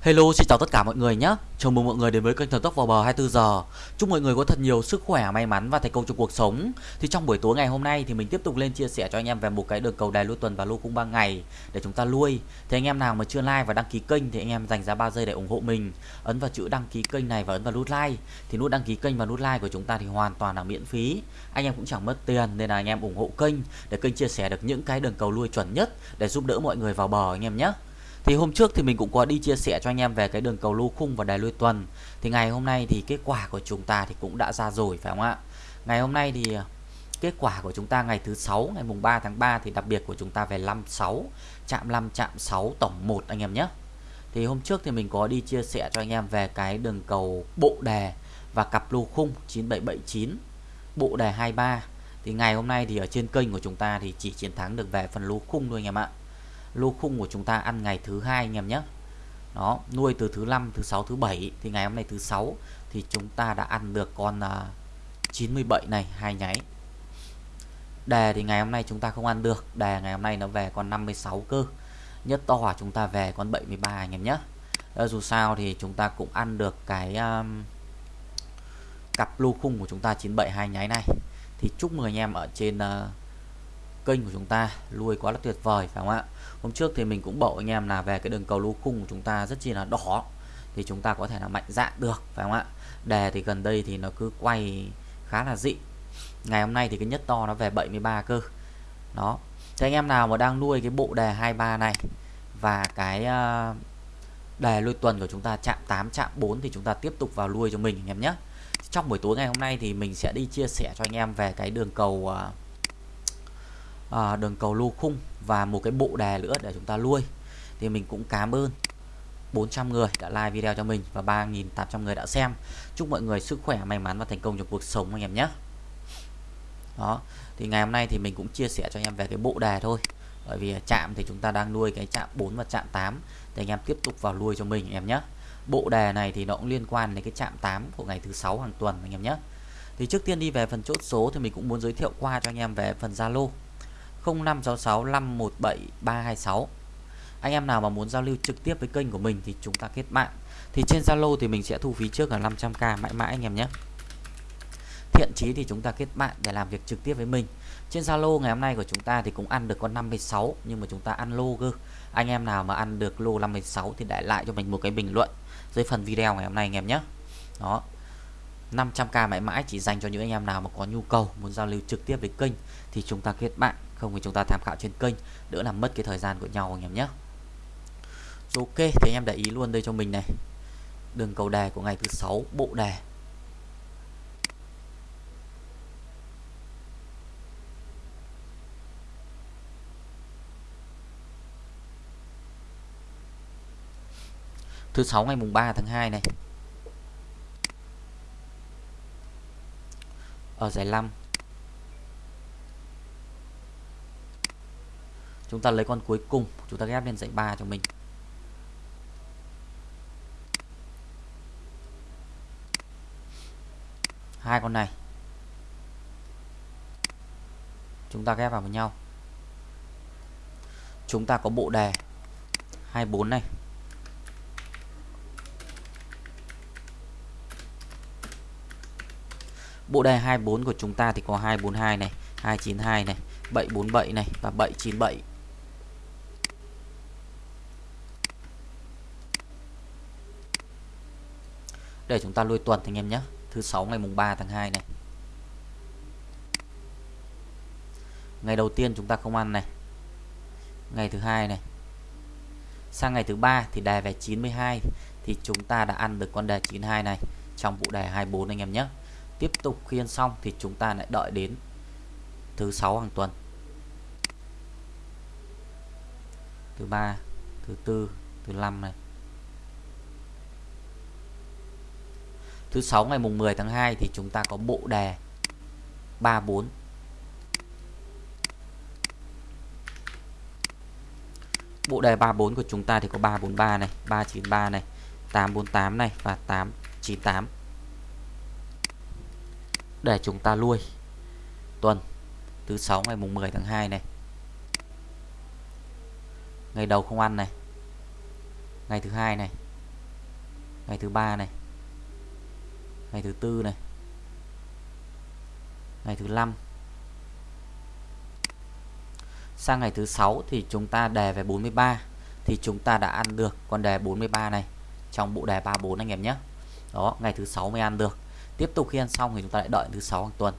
Hello xin chào tất cả mọi người nhé. Chào mừng mọi người đến với kênh Thần Tốc vào bờ 24 giờ. Chúc mọi người có thật nhiều sức khỏe, may mắn và thành công trong cuộc sống. Thì trong buổi tối ngày hôm nay thì mình tiếp tục lên chia sẻ cho anh em về một cái đường cầu đài lui tuần và lô cung 3 ngày Để chúng ta lui. Thì anh em nào mà chưa like và đăng ký kênh thì anh em dành ra 3 giây để ủng hộ mình. Ấn vào chữ đăng ký kênh này và ấn vào nút like. Thì nút đăng ký kênh và nút like của chúng ta thì hoàn toàn là miễn phí. Anh em cũng chẳng mất tiền nên là anh em ủng hộ kênh Để kênh chia sẻ được những cái đường cầu lui chuẩn nhất Để giúp đỡ mọi người vào bờ anh em nhé thì hôm trước thì mình cũng có đi chia sẻ cho anh em về cái đường cầu lô khung và đài lui tuần. Thì ngày hôm nay thì kết quả của chúng ta thì cũng đã ra rồi, phải không ạ? Ngày hôm nay thì à, kết quả của chúng ta ngày thứ sáu, ngày mùng 3 tháng 3 thì đặc biệt của chúng ta về 56 chạm 5 chạm 6 tổng 1 anh em nhé. Thì hôm trước thì mình có đi chia sẻ cho anh em về cái đường cầu bộ đề và cặp lô khung 9779 bộ đề 23 Thì ngày hôm nay thì ở trên kênh của chúng ta thì chỉ chiến thắng được về phần lô khung thôi anh em ạ lô khung của chúng ta ăn ngày thứ hai anh em nhé. Đó nuôi từ thứ năm thứ sáu thứ bảy thì ngày hôm nay thứ sáu thì chúng ta đã ăn được con à, uh, 97 này hai nháy. Đề thì ngày hôm nay chúng ta không ăn được đề ngày hôm nay nó về con 56 cơ. Nhất to chúng ta về con 73 anh em nhé. Ờ, dù sao thì chúng ta cũng ăn được cái um, cặp lô khung của chúng ta 972 nháy này. Thì chúc mừng anh em ở trên uh, kênh của chúng ta lui quá là tuyệt vời phải không ạ? Hôm trước thì mình cũng bảo anh em là về cái đường cầu lô khung của chúng ta rất chi là đỏ thì chúng ta có thể là mạnh dạn được phải không ạ? Đề thì gần đây thì nó cứ quay khá là dị. Ngày hôm nay thì cái nhất to nó về 73 cơ. Đó. Thế anh em nào mà đang nuôi cái bộ đề 23 này và cái ờ, đề lui tuần của chúng ta chạm 8 chạm 4 thì chúng ta tiếp tục vào lui cho mình anh em nhé. Trong buổi tối ngày hôm nay thì mình sẽ đi chia sẻ cho anh em về cái đường cầu uh, à, đường cầu lô khung và một cái bộ đề nữa để chúng ta nuôi. Thì mình cũng cảm ơn 400 người đã like video cho mình và 3.800 người đã xem. Chúc mọi người sức khỏe may mắn và thành công trong cuộc sống anh em nhé. Đó thì ngày hôm nay thì mình cũng chia sẻ cho anh em về cái bộ đề thôi. Bởi vì chạm thì chúng ta đang nuôi cái chạm 4 và chạm 8 thì anh em tiếp tục vào nuôi cho mình anh em nhé. Bộ đề này thì nó cũng liên quan đến cái chạm 8 của ngày thứ sáu hàng tuần anh em nhé. Thì trước tiên đi về phần chốt số thì mình cũng muốn giới thiệu qua cho anh em về phần Zalo. 0566 517 326 anh em nào mà muốn giao lưu trực tiếp với kênh của mình thì chúng ta kết bạn. Thì trên Zalo thì mình sẽ thu phí trước là 500k mãi mãi anh em nhé. Thiện chí thì chúng ta kết bạn để làm việc trực tiếp với mình. Trên Zalo ngày hôm nay của chúng ta thì cũng ăn được con 56 nhưng mà chúng ta ăn lô cơ. Anh em nào mà ăn được lô 56 thì để lại cho mình một cái bình luận dưới phần video ngày hôm nay anh em nhé. Đó. 500k mãi mãi chỉ dành cho những anh em nào mà có nhu cầu, muốn giao lưu trực tiếp với kênh thì chúng ta kết bạn không thì chúng ta tham khảo trên kênh, đỡ làm mất cái thời gian của nhau anh em nhé. Ok, thì anh em để ý luôn đây cho mình này. Đường cầu đề của ngày thứ sáu, bộ đề thứ sáu ngày mùng 3 tháng 2 này. Ở giải 5 chúng ta lấy con cuối cùng, chúng ta ghép lên dãy 3 cho mình. Hai con này. Chúng ta ghép vào với nhau. Chúng ta có bộ đề 24 này. Bộ đề 24 của chúng ta thì có 242 này 292 này 747 này và 797 để chúng ta lui tuần, anh em nhé. Thứ sáu, ngày mùng 3 tháng 2 này. Ngày đầu tiên chúng ta không ăn này. Ngày thứ hai này. Sang ngày thứ ba thì đề về 92 thì chúng ta đã ăn được con đề 92 này trong bộ đề 24 anh em nhé. Tiếp tục khiên xong thì chúng ta lại đợi đến thứ sáu hàng tuần. Thứ ba, thứ tư, thứ năm này. Thứ sáu ngày mùng 10 tháng 2 thì chúng ta có bộ đề 34 bộ đề 34 của chúng ta thì có 343 này 393 này 848 này và 898 để chúng ta nuôi tuần thứ sáu ngày mùng 10 tháng 2 này. Ngày đầu không ăn này. Ngày thứ hai này. Ngày thứ ba này ngày thứ tư này. Ngày thứ năm. Sang ngày thứ sáu thì chúng ta đề về 43 thì chúng ta đã ăn được con đề 43 này trong bộ đề 34 anh em nhé. Đó, ngày thứ sáu mới ăn được. Tiếp tục khi ăn xong thì chúng ta lại đợi thứ sáu hàng tuần.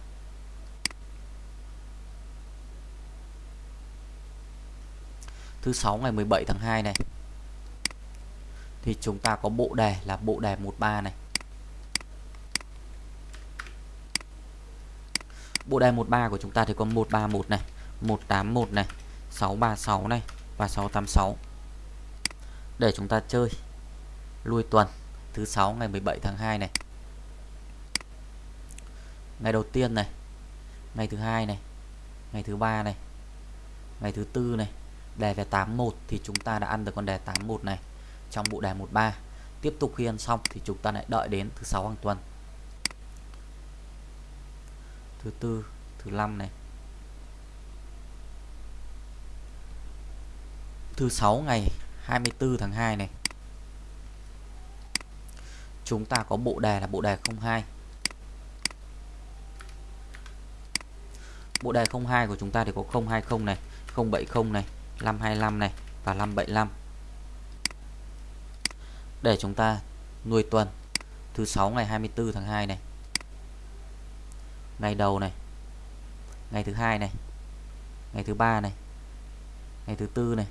Thứ sáu ngày 17 tháng 2 này. Thì chúng ta có bộ đề là bộ đề 13 này. Bộ đề 13 của chúng ta thì có 131 này 181 này 636 này và 686 để chúng ta chơi lui tuần thứ 6 ngày 17 tháng 2 này. Ngày đầu tiên này, ngày thứ hai này, ngày thứ ba này, ngày thứ tư này đề về 81 thì chúng ta đã ăn được con đề 81 này trong bộ đề 13 tiếp tục khi ăn xong thì chúng ta lại đợi đến thứ sáu hàng tuần thứ tư, thứ năm này. Thứ sáu ngày 24 tháng 2 này. Chúng ta có bộ đề là bộ đề 02 bộ đề 02 của chúng ta thì có 020 này 070 này 525 này và 575 để chúng ta nuôi tuần, thứ sáu ngày 24 tháng 2 này ngày đầu này. Ngày thứ hai này. Ngày thứ ba này. Ngày thứ tư này.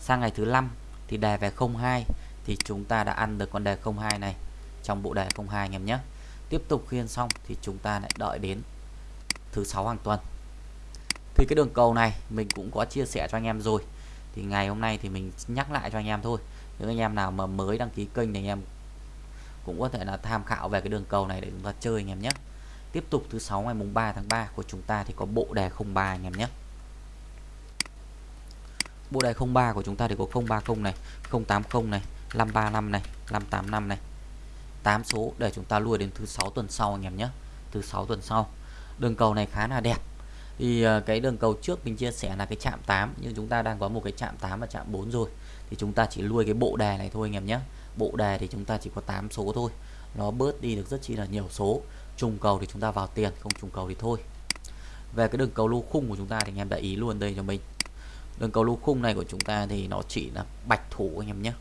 Sang ngày thứ năm thì đề về 02 thì chúng ta đã ăn được con đề 02 này trong bộ đề 02 anh em nhé. Tiếp tục khiên xong thì chúng ta lại đợi đến thứ sáu hàng tuần. Thì cái đường cầu này mình cũng có chia sẻ cho anh em rồi. Thì ngày hôm nay thì mình nhắc lại cho anh em thôi. Những anh em nào mà mới đăng ký kênh thì anh em cũng có thể là tham khảo về cái đường cầu này để chúng ta chơi anh em nhé tiếp tục thứ sáu ngày mùng 3 tháng 3 của chúng ta thì có bộ đề 03 anh em nhé. Bộ đề 03 của chúng ta thì có 030 này 080 này 535 này 585 này. 8 số để chúng ta lùi đến thứ sáu tuần sau anh em nhé. Thứ sáu tuần sau. Đường cầu này khá là đẹp. Thì ờ, cái đường cầu trước mình chia sẻ là cái chạm 8 nhưng chúng ta đang có một cái chạm 8 và chạm 4 rồi. Thì chúng ta chỉ lui cái bộ đề này thôi anh em nhé. Bộ đề thì chúng ta chỉ có 8 số thôi. Nó bớt đi được rất chi là nhiều số trùng cầu thì chúng ta vào tiền, không trùng cầu thì thôi. Về cái đường cầu lô khung của chúng ta thì anh em để ý luôn đây cho mình. Đường cầu lô khung này của chúng ta thì nó chỉ là bạch thủ anh em nhé.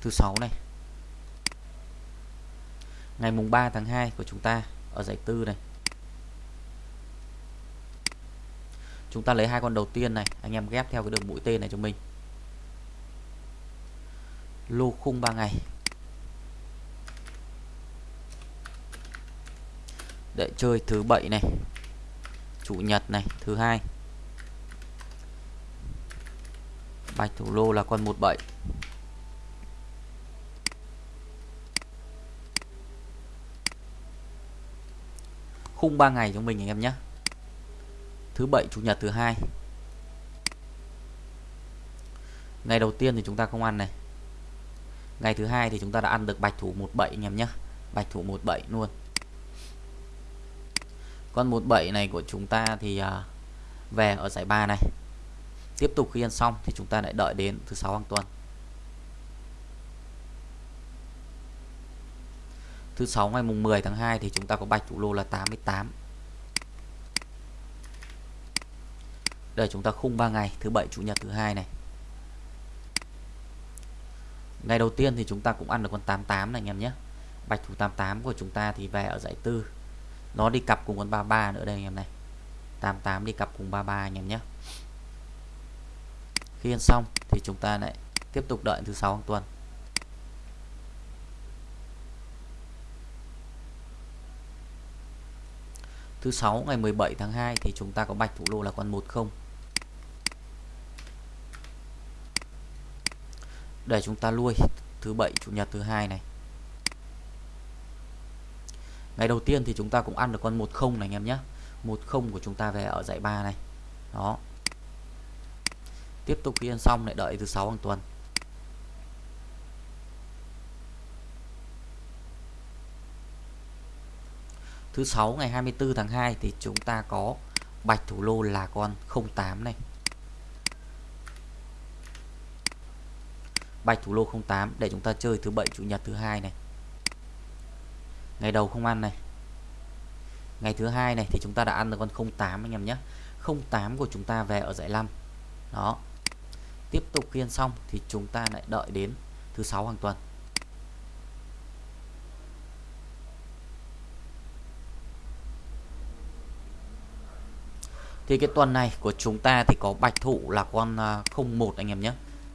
Thứ sáu này. Ngày mùng 3 tháng 2 của chúng ta, ở giải tư này. Chúng ta lấy hai con đầu tiên này, anh em ghép theo cái đường mũi tên này cho mình. Lô khung 3 ngày. Để chơi thứ bảy này. Chủ nhật này, thứ hai. Bạch thủ lô là con 17 khung 3 ngày cho mình anh em nhé thứ bảy, chủ nhật thứ hai. Ngày đầu tiên thì chúng ta không ăn này. Ngày thứ hai thì chúng ta đã ăn được bạch thủ 17 anh em nhé bạch thủ 17 luôn. Con 17 này của chúng ta thì à, về ở giải 3 này. Tiếp tục khi ăn xong thì chúng ta lại đợi đến thứ sáu hàng tuần. Thứ sáu ngày mùng 10 tháng 2 thì chúng ta có bạch thủ lô là 88 Đây, chúng ta khung 3 ngày. Thứ bảy, chủ nhật, thứ hai này. Ngày đầu tiên thì chúng ta cũng ăn được con 88 này, anh em nhé. Bạch thủ 88 của chúng ta thì về ở dãy tư. Nó đi cặp cùng con 33 nữa đây, anh em này. 88 đi cặp cùng 33 anh em nhé. Khi ăn xong thì chúng ta lại tiếp tục đợi thứ sáu hàng tuần. Thứ sáu, ngày 17 tháng 2 thì chúng ta có bạch thủ lô là con 10 để chúng ta nuôi thứ bảy, chủ nhật thứ hai này. Ngày đầu tiên thì chúng ta cũng ăn được con 10 này, anh em nhé. 10 của chúng ta về ở giải 3 này. Đó. Tiếp tục khi ăn xong, lại đợi thứ sáu hàng tuần. Thứ sáu, ngày 24 tháng 2 thì chúng ta có bạch thủ lô là con 08 này. Bạch thủ lô 08 để chúng ta chơi thứ bảy, chủ nhật thứ hai này. Ngày đầu không ăn này. Ngày thứ hai này thì chúng ta đã ăn được con 08 anh em nhé. 08 của chúng ta về ở giải 5 đó. Tiếp tục khiên xong thì chúng ta lại đợi đến thứ sáu hàng tuần. Thì cái tuần này của chúng ta thì có bạch thủ là con à, 01 anh em nhé.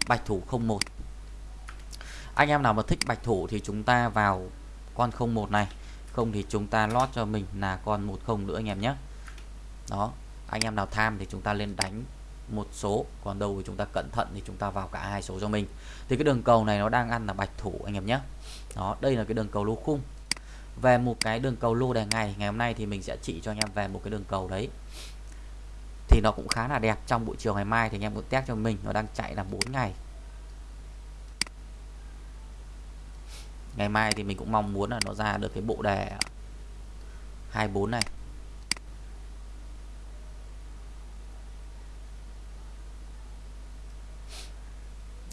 Bạch thủ 01 anh em nào mà thích bạch thủ thì chúng ta vào con 01 này. Không thì chúng ta lót cho mình là con 10 nữa anh em nhé. Đó, anh em nào tham thì chúng ta lên đánh một số, còn đâu thì chúng ta cẩn thận thì chúng ta vào cả hai số cho mình. Thì cái đường cầu này nó đang ăn là bạch thủ anh em nhé. Đó, đây là cái đường cầu lô khung. Về một cái đường cầu lô đề ngày ngày hôm nay thì mình sẽ chỉ cho anh em về một cái đường cầu đấy. Thì nó cũng khá là đẹp. Trong buổi chiều ngày mai thì anh em cũng test cho mình, nó đang chạy là 4 ngày. Ngày mai thì mình cũng mong muốn là nó ra được cái bộ đề 24 này.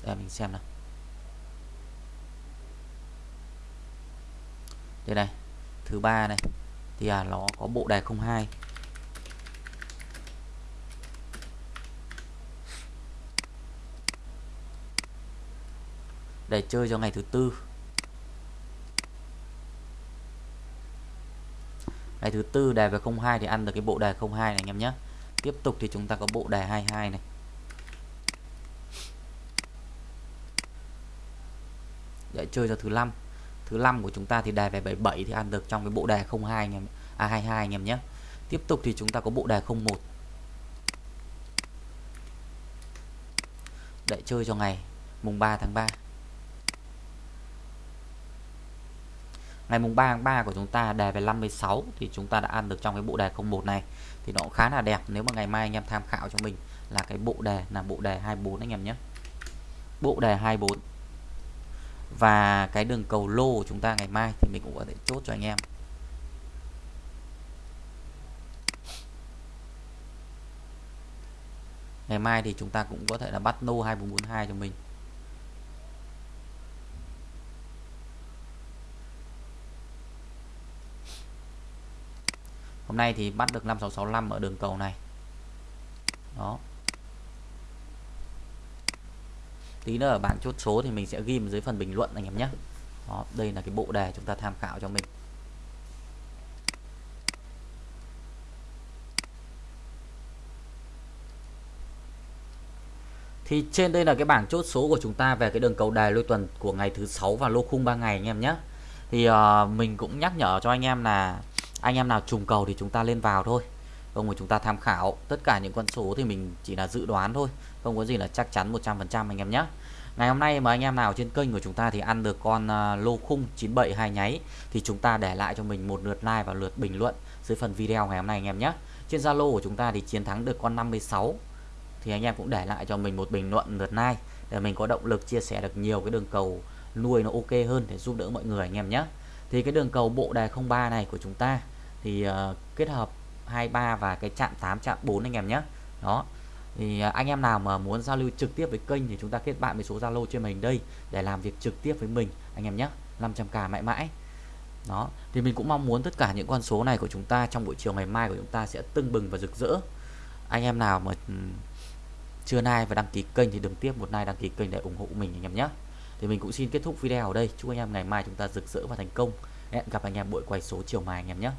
Để mình xem nào. Đây này thứ ba này thì à, nó có bộ đề 02 để chơi cho ngày thứ tư. Đề thứ tư đề về 02 thì ăn được cái bộ đề 02 này anh em nhé. Tiếp tục thì chúng ta có bộ đề 22 này. Để chơi cho thứ năm. Thứ năm của chúng ta thì đề về 77 thì ăn được trong cái bộ đề 02 anh em à 22 anh em nhé. Tiếp tục thì chúng ta có bộ đề 01 để chơi cho ngày, mùng 3 tháng 3 ngày mùng 3 tháng 3 của chúng ta đề về 56 thì chúng ta đã ăn được trong cái bộ đề 01 này. Thì nó cũng khá là đẹp, nếu mà ngày mai anh em tham khảo cho mình là cái bộ đề, là bộ đề 24 anh em nhé. Bộ đề 24 và cái đường cầu lô của chúng ta ngày mai thì mình cũng có thể chốt cho anh em. Ngày mai thì chúng ta cũng có thể là bắt nô 2442 cho mình. Hôm nay thì bắt được 5665 ở đường cầu này. Đó. Tí nữa ở bảng chốt số thì mình sẽ ghi dưới phần bình luận anh em nhé. Đó đây là cái bộ đề chúng ta tham khảo cho mình. Thì trên đây là cái bảng chốt số của chúng ta về cái đường cầu đề lôi tuần của ngày thứ sáu và lô khung 3 ngày anh em nhé. Thì uh, mình cũng nhắc nhở cho anh em là anh em nào trùng cầu thì chúng ta lên vào thôi. Không mà chúng ta tham khảo, tất cả những con số thì mình chỉ là dự đoán thôi. Không có gì là chắc chắn 100% anh em nhé. Ngày hôm nay mà anh em nào trên kênh của chúng ta thì ăn được con à, lô khung 972 nháy thì chúng ta để lại cho mình một lượt like và lượt bình luận dưới phần video ngày hôm nay anh em nhé. Trên Zalo của chúng ta thì chiến thắng được con 56 thì anh em cũng để lại cho mình một bình luận, lượt like để mình có động lực chia sẻ được nhiều cái đường cầu nuôi nó ok hơn để giúp đỡ mọi người anh em nhé. Thì cái đường cầu bộ đề 03 này của chúng ta thì uh, kết hợp 23 và cái chạm 8 chạm 4 anh em nhé. Đó. Thì uh, anh em nào mà muốn giao lưu trực tiếp với kênh thì chúng ta kết bạn với số Zalo trên mình đây để làm việc trực tiếp với mình anh em nhé. 500k mãi mãi. Đó. Thì mình cũng mong muốn tất cả những con số này của chúng ta trong buổi chiều ngày mai của chúng ta sẽ tưng bừng và rực rỡ. Anh em nào mà chưa like và đăng ký kênh thì đừng tiếp một like đăng ký kênh để ủng hộ mình anh em nhé. Thì mình cũng xin kết thúc video ở đây. Chúc anh em ngày mai chúng ta rực rỡ và thành công. Hẹn gặp anh em buổi quay số chiều mai anh em nhé.